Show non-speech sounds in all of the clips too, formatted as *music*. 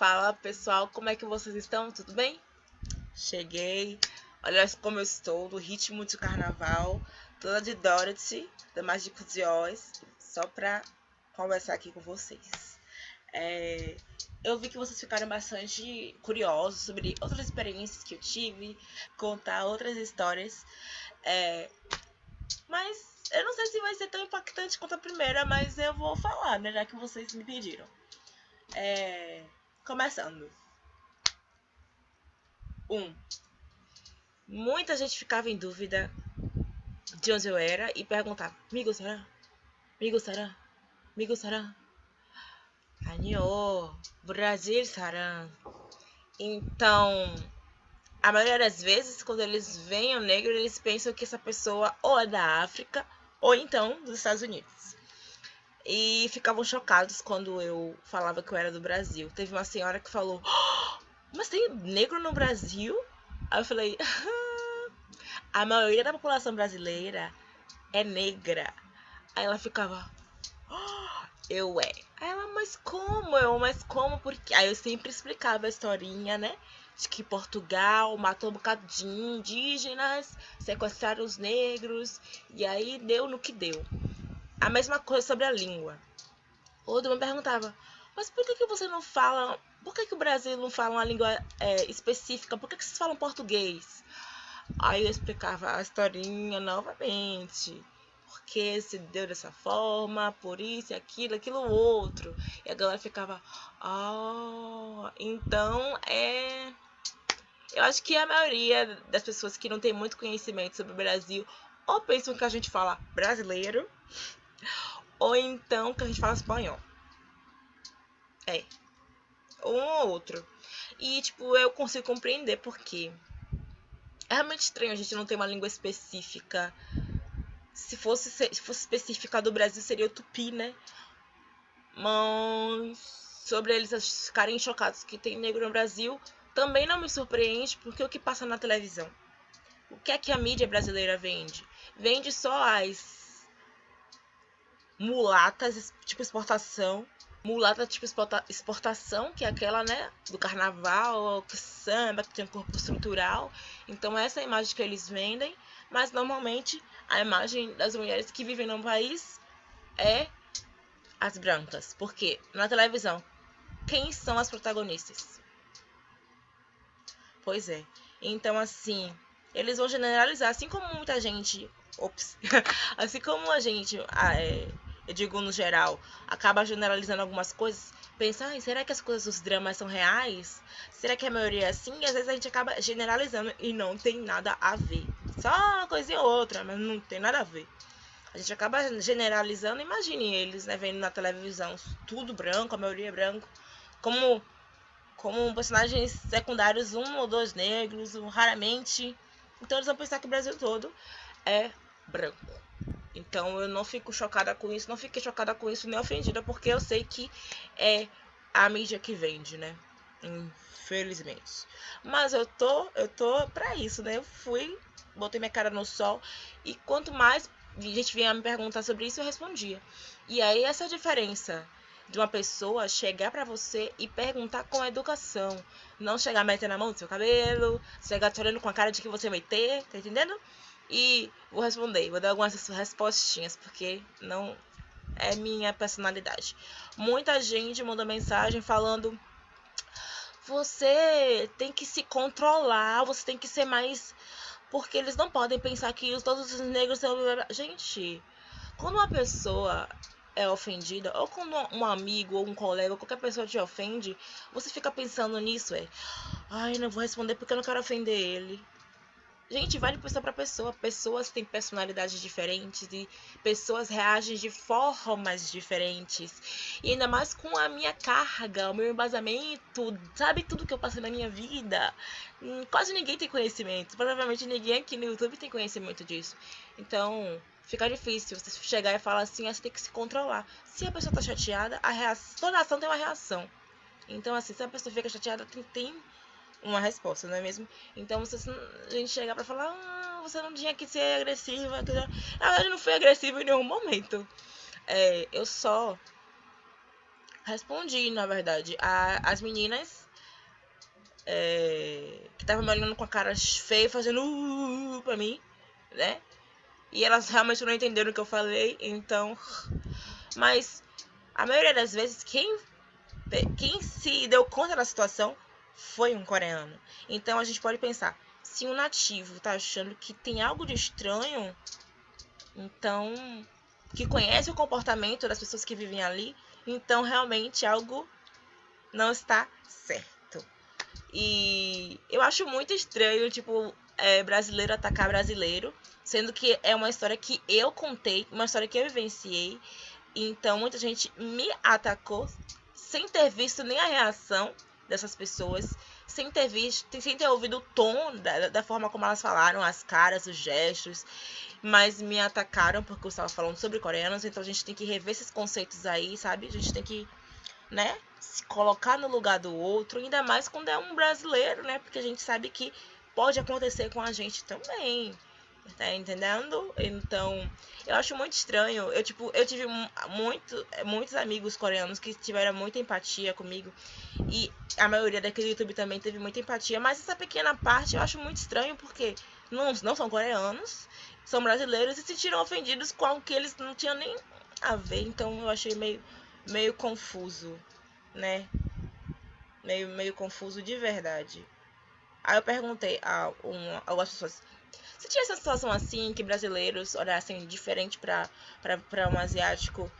Fala pessoal, como é que vocês estão? Tudo bem? Cheguei, olha como eu estou, no ritmo de carnaval, toda de Dorothy, da Mágicos de Oz, só pra conversar aqui com vocês. É, eu vi que vocês ficaram bastante curiosos sobre outras experiências que eu tive, contar outras histórias. É, mas eu não sei se vai ser tão impactante quanto a primeira, mas eu vou falar, né? Já que vocês me pediram. É, começando. Um. Muita gente ficava em dúvida de onde eu era e perguntava: Amigo, será? Amigo, será? Amigo, será? Anio, Brasil, será? Então, a maioria das vezes, quando eles veem o negro, eles pensam que essa pessoa ou é da África ou então dos Estados Unidos. E ficavam chocados quando eu falava que eu era do Brasil. Teve uma senhora que falou: oh, Mas tem negro no Brasil? Aí eu falei: A maioria da população brasileira é negra. Aí ela ficava: oh, Eu é. Aí ela: Mas como? Eu, mas como? Porque. Aí eu sempre explicava a historinha, né? de que Portugal matou um bocado de indígenas, sequestraram os negros, e aí deu no que deu. A mesma coisa sobre a língua. Outro me perguntava, mas por que, que você não fala. Por que, que o Brasil não fala uma língua é, específica? Por que, que vocês falam português? Aí eu explicava a historinha novamente. Porque se deu dessa forma, por isso, aquilo, aquilo outro. E a galera ficava, oh, então é eu acho que a maioria das pessoas que não tem muito conhecimento sobre o Brasil ou pensam que a gente fala brasileiro ou então que a gente fala espanhol. É. Um ou outro. E, tipo, eu consigo compreender porque é realmente estranho a gente não ter uma língua específica. Se fosse, se fosse específica do Brasil, seria o tupi, né? Mas sobre eles ficarem chocados que tem negro no Brasil, também não me surpreende porque o que passa na televisão? O que é que a mídia brasileira vende? Vende só as mulatas, tipo exportação. Mulata tipo exportação, que é aquela, né, do carnaval, que samba, que tem um corpo estrutural. Então essa é a imagem que eles vendem, mas normalmente a imagem das mulheres que vivem no país é as brancas. Porque na televisão, quem são as protagonistas? Pois é. Então, assim, eles vão generalizar, assim como muita gente. Ops. *laughs* assim como a gente, é, eu digo no geral, acaba generalizando algumas coisas, pensa, será que as coisas dos dramas são reais? Será que a maioria é assim? E às vezes a gente acaba generalizando e não tem nada a ver. Só uma coisinha ou outra, mas não tem nada a ver. A gente acaba generalizando, imagine eles, né, vendo na televisão tudo branco, a maioria é branco. Como como personagens secundários, um ou dois negros, raramente. Então eles vão pensar que o Brasil todo é branco. Então eu não fico chocada com isso, não fiquei chocada com isso nem ofendida, porque eu sei que é a mídia que vende, né? Infelizmente. Mas eu tô, eu tô pra isso, né? Eu fui, botei minha cara no sol e quanto mais a gente vinha me perguntar sobre isso, eu respondia. E aí essa diferença de uma pessoa chegar para você e perguntar com educação. Não chegar metendo a mão no seu cabelo, chegar te olhando com a cara de que você vai ter, tá entendendo? E vou responder, vou dar algumas respostinhas, porque não é minha personalidade. Muita gente mandou mensagem falando: você tem que se controlar, você tem que ser mais. Porque eles não podem pensar que todos os negros são. Gente, quando uma pessoa é ofendida, ou quando um amigo ou um colega ou qualquer pessoa te ofende, você fica pensando nisso, é. Ai, não vou responder porque eu não quero ofender ele. Gente, vai de pessoa para pessoa. Pessoas têm personalidades diferentes e pessoas reagem de formas diferentes. E ainda mais com a minha carga, o meu embasamento, sabe tudo que eu passei na minha vida. Hum, quase ninguém tem conhecimento. Provavelmente ninguém aqui no YouTube tem conhecimento disso. Então, fica difícil você chegar e falar assim, ah, você tem que se controlar. Se a pessoa tá chateada, a reação, toda ação tem uma reação. Então, assim, se a pessoa fica chateada, tem, tem uma resposta, não é mesmo? Então, você, a gente chegar pra falar, ah, você não tinha que ser agressiva. Na verdade, não fui agressiva em nenhum momento. É, eu só respondi, na verdade. A, as meninas é, que estavam me olhando com a cara feia, fazendo uh, uh, pra mim, né? E elas realmente não entenderam o que eu falei, então. Mas a maioria das vezes, quem, quem se deu conta da situação foi um coreano. Então a gente pode pensar: se um nativo tá achando que tem algo de estranho, então. que conhece o comportamento das pessoas que vivem ali, então realmente algo não está certo. E eu acho muito estranho, tipo, é, brasileiro atacar brasileiro, sendo que é uma história que eu contei, uma história que eu vivenciei. Então muita gente me atacou sem ter visto nem a reação dessas pessoas, sem ter visto, sem ter ouvido o tom da, da forma como elas falaram, as caras, os gestos, mas me atacaram porque eu estava falando sobre coreanos, então a gente tem que rever esses conceitos aí, sabe? A gente tem que, né, se colocar no lugar do outro, ainda mais quando é um brasileiro, né? Porque a gente sabe que pode acontecer com a gente também. Tá entendendo? Então, eu acho muito estranho. Eu, tipo, eu tive muito, muitos amigos coreanos que tiveram muita empatia comigo. E a maioria daquele YouTube também teve muita empatia. Mas essa pequena parte eu acho muito estranho porque não, não são coreanos, são brasileiros e se sentiram ofendidos com algo que eles não tinham nem a ver. Então eu achei meio, meio confuso, né? Meio, meio confuso de verdade. Aí eu perguntei a um, algumas pessoas se tinha essa situação assim, que brasileiros olhassem diferente para um asiático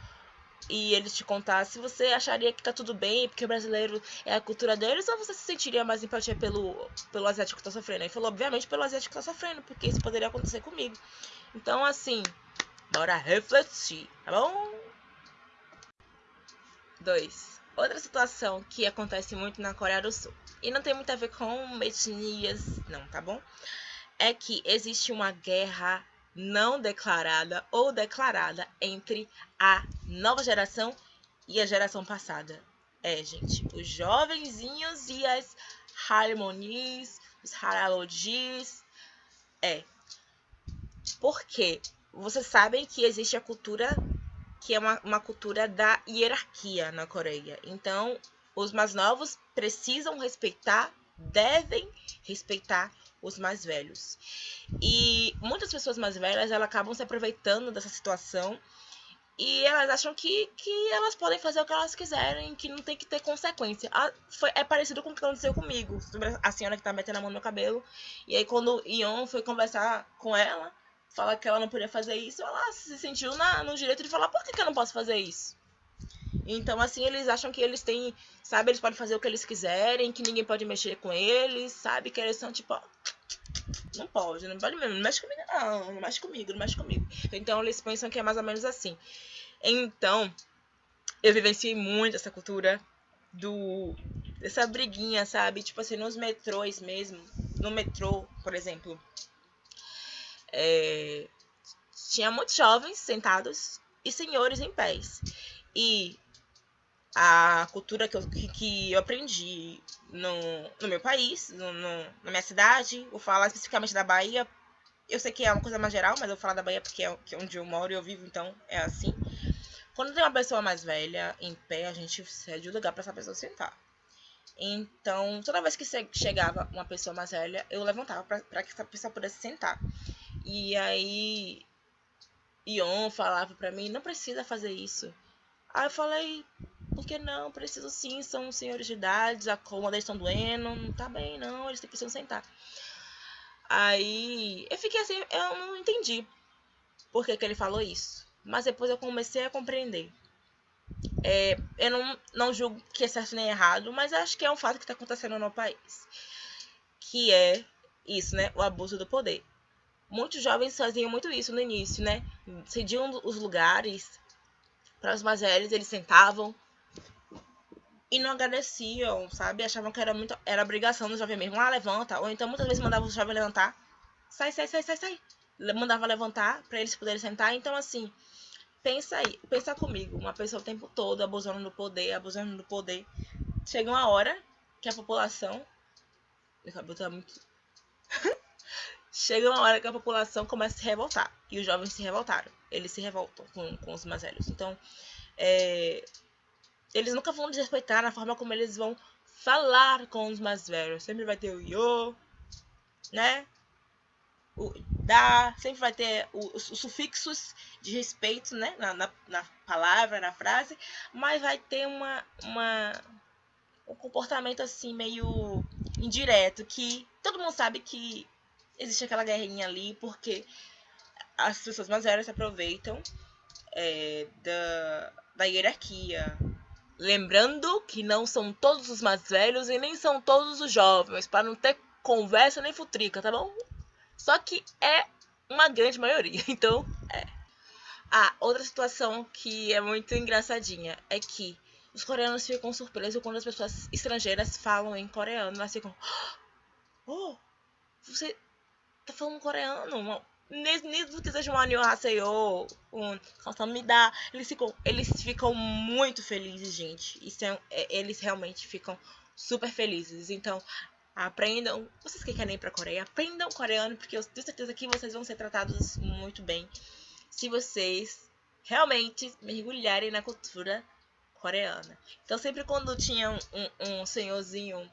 e eles te contassem, você acharia que tá tudo bem, porque o brasileiro é a cultura deles, ou você se sentiria mais empatia pelo, pelo asiático que tá sofrendo? Ele falou, obviamente, pelo asiático que tá sofrendo, porque isso poderia acontecer comigo. Então, assim, bora refletir, tá bom? 2. Outra situação que acontece muito na Coreia do Sul, e não tem muito a ver com etnias, não, tá bom? É que existe uma guerra não declarada ou declarada entre a nova geração e a geração passada. É, gente, os jovenzinhos e as harmonies, os haralogis. É. Porque vocês sabem que existe a cultura que é uma, uma cultura da hierarquia na Coreia. Então, os mais novos precisam respeitar, devem respeitar os mais velhos. E muitas pessoas mais velhas, elas acabam se aproveitando dessa situação e elas acham que, que elas podem fazer o que elas quiserem, que não tem que ter consequência. Ah, foi, é parecido com o que aconteceu comigo, sobre a senhora que tá metendo a mão no meu cabelo. E aí quando Ion foi conversar com ela, falar que ela não podia fazer isso, ela se sentiu na, no direito de falar, por que, que eu não posso fazer isso? Então, assim, eles acham que eles têm, sabe, eles podem fazer o que eles quiserem, que ninguém pode mexer com eles, sabe? Que eles são tipo, ó, não pode, não pode mesmo, não mexe comigo, não, não mexe comigo, não mexe comigo. Então, eles pensam que é mais ou menos assim. Então, eu vivenciei muito essa cultura do dessa briguinha, sabe? Tipo assim, nos metrôs mesmo, no metrô, por exemplo, é, tinha muitos jovens sentados e senhores em pés. E a cultura que eu, que eu aprendi no, no meu país, no, no, na minha cidade, vou falar especificamente da Bahia. Eu sei que é uma coisa mais geral, mas eu vou falar da Bahia porque é, que é onde eu moro e eu vivo, então é assim. Quando tem uma pessoa mais velha em pé, a gente cede o lugar para essa pessoa sentar. Então, toda vez que chegava uma pessoa mais velha, eu levantava para que essa pessoa pudesse sentar. E aí, Ion falava para mim: não precisa fazer isso. Aí eu falei, por que não? Preciso sim, são senhores de idade, a cômoda estão doendo, não tá bem não, eles precisam sentar. Aí eu fiquei assim, eu não entendi por que, que ele falou isso. Mas depois eu comecei a compreender. É, eu não, não julgo que é certo nem errado, mas acho que é um fato que está acontecendo no país. Que é isso, né? O abuso do poder. Muitos jovens faziam muito isso no início, né? Cediam os lugares para os mais eles sentavam e não agradeciam, sabe? Achavam que era muito era obrigação do jovem mesmo, ah, levanta, ou então muitas vezes mandavam o jovem levantar. Sai, sai, sai, sai, sai. Mandava levantar para eles poderem sentar. Então assim, pensa aí, pensa comigo, uma pessoa o tempo todo abusando do poder, abusando do poder. Chega uma hora que a população meu cabelo tá muito *laughs* Chega uma hora que a população começa a se revoltar. E os jovens se revoltaram. Eles se revoltam com, com os mais velhos. Então, é, eles nunca vão desrespeitar na forma como eles vão falar com os mais velhos. Sempre vai ter o yo, né? O da, sempre vai ter os, os sufixos de respeito, né? Na, na, na, palavra, na frase, mas vai ter uma, uma, um comportamento assim meio indireto, que todo mundo sabe que existe aquela guerrinha ali, porque as pessoas mais velhas se aproveitam é, da, da hierarquia. Lembrando que não são todos os mais velhos e nem são todos os jovens, para não ter conversa nem futrica, tá bom? Só que é uma grande maioria, *laughs* então é. Ah, outra situação que é muito engraçadinha é que os coreanos ficam surpresos quando as pessoas estrangeiras falam em coreano. Elas ficam. Oh, você tá falando coreano? Mesmo que seja um aniohaseyo, um dá eles ficam, eles ficam muito felizes, gente. Isso é, é, eles realmente ficam super felizes. Então, aprendam. Vocês que querem ir pra Coreia, aprendam coreano, porque eu tenho certeza que vocês vão ser tratados muito bem se vocês realmente mergulharem na cultura coreana. Então, sempre quando tinha um, um, um senhorzinho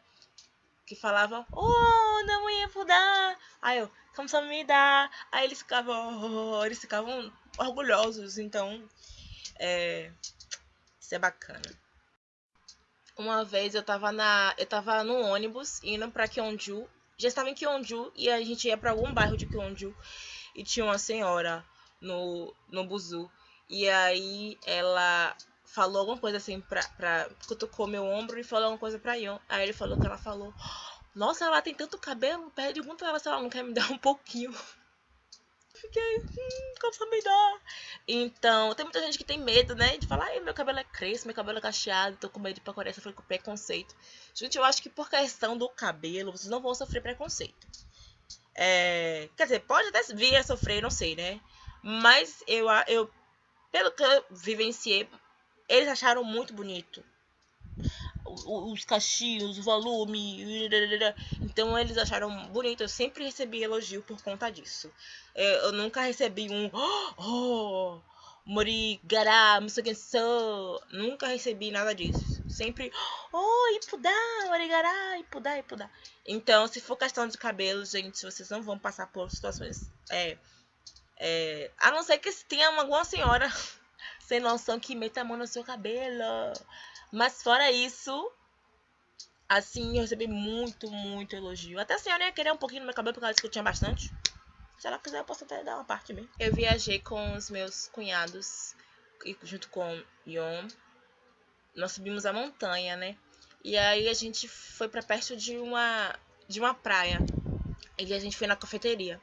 que falava, oh, oh, não ia mudar. Aí eu, como só me dá. Aí eles ficavam, oh, eles ficavam orgulhosos. Então, é, isso é bacana. Uma vez eu tava na, eu tava no ônibus indo para Kyonju. Já estava em Kyonju e a gente ia para algum bairro de Kyonju e tinha uma senhora no no buzu. E aí ela falou alguma coisa assim pra, pra cutucou meu ombro e falou alguma coisa pra Ion. Aí ele falou que ela falou nossa, ela tem tanto cabelo. Pergunta ela se ela não quer me *laughs* dar um pouquinho. Fiquei, hum, como me dá? Então, tem muita gente que tem medo, né? De falar, ai, meu cabelo é crespo, meu cabelo é cacheado, tô com medo de ir pra Coreia sofrer com preconceito. Gente, eu acho que por questão do cabelo, vocês não vão sofrer preconceito. É, quer dizer, pode até vir a sofrer, não sei, né? Mas eu, eu pelo que eu vivenciei, eles acharam muito bonito. Os cachinhos, o volume. Então eles acharam bonito. Eu sempre recebi elogio por conta disso. É, eu nunca recebi um. Oh, Morigara, Musugenso. Nunca recebi nada disso. Sempre. Oh, Ipudá, Morigara, Ipudá, Ipudá. Então, se for questão de cabelo, gente, vocês não vão passar por situações. É, é, a não ser que tenha alguma senhora *laughs* sem noção que meta a mão no seu cabelo. Mas fora isso, assim, eu recebi muito, muito elogio. Até a senhora ia querer um pouquinho no meu cabelo, porque ela disse que eu tinha bastante. Se ela quiser, eu posso até dar uma parte mesmo. Eu viajei com os meus cunhados, junto com Yon. Nós subimos a montanha, né? E aí a gente foi para perto de uma, de uma praia. E a gente foi na cafeteria.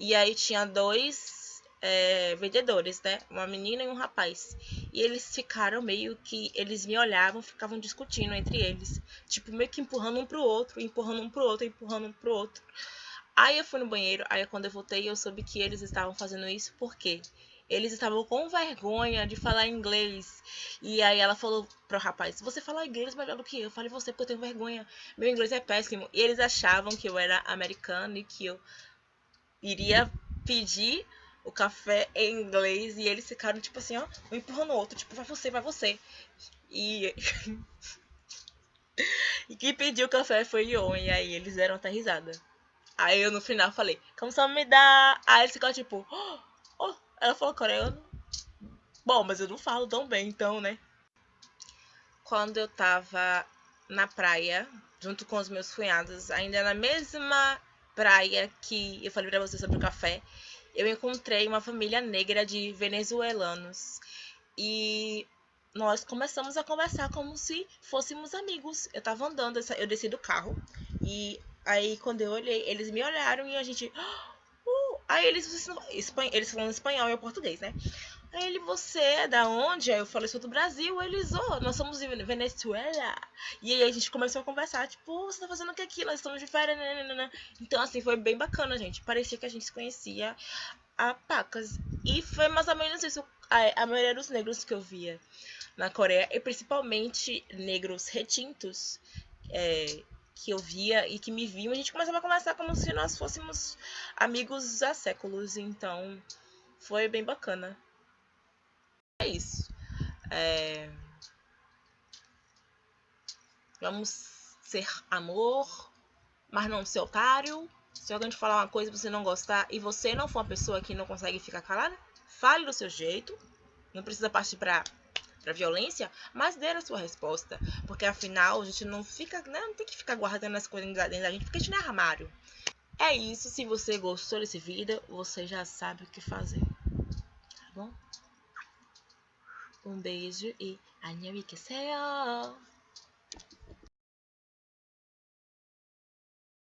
E aí tinha dois é, vendedores, né? Uma menina e um rapaz. E eles ficaram meio que. Eles me olhavam, ficavam discutindo entre eles. Tipo, meio que empurrando um pro outro, empurrando um pro outro, empurrando um pro outro. Aí eu fui no banheiro, aí quando eu voltei eu soube que eles estavam fazendo isso porque eles estavam com vergonha de falar inglês. E aí ela falou pro rapaz: Você fala inglês melhor do que eu. Eu falei você porque eu tenho vergonha. Meu inglês é péssimo. E eles achavam que eu era americano e que eu iria pedir o café em inglês e eles ficaram tipo assim, ó, um empurrando o outro, tipo, vai você, vai você. E. *laughs* e quem pediu o café foi Ion, e aí eles deram até risada. Aí eu no final falei, como só me dá? Aí eles ficaram tipo, oh, ela falou coreano. Bom, mas eu não falo tão bem, então, né? Quando eu tava na praia, junto com os meus cunhados, ainda na mesma praia que eu falei pra você sobre o café, eu encontrei uma família negra de venezuelanos e nós começamos a conversar como se fôssemos amigos. Eu tava andando, eu desci do carro e aí quando eu olhei, eles me olharam e a gente. Uh, aí eles, eles falando espanhol e português, né? Aí ele, você é da onde? Aí eu falei, sou do Brasil. Eles, oh, nós somos de Venezuela. E aí a gente começou a conversar, tipo, você tá fazendo o que aqui? Nós estamos de férias, né, né, né, Então, assim, foi bem bacana, gente. Parecia que a gente se conhecia a pacas. E foi mais ou menos isso. A, a maioria dos negros que eu via na Coreia, e principalmente negros retintos, é, que eu via e que me viam, a gente começava a conversar como se nós fôssemos amigos há séculos. Então, foi bem bacana é isso. É... Vamos ser amor, mas não ser otário. Se alguém te falar uma coisa e você não gostar e você não for uma pessoa que não consegue ficar calada, fale do seu jeito. Não precisa partir para para violência, mas dê a sua resposta, porque afinal a gente não fica, né, não tem que ficar guardando as coisas dentro da gente, porque a gente não é armário. É isso, se você gostou desse vídeo, você já sabe o que fazer. Tá bom? 본 메이즐이 안녕히 계세요.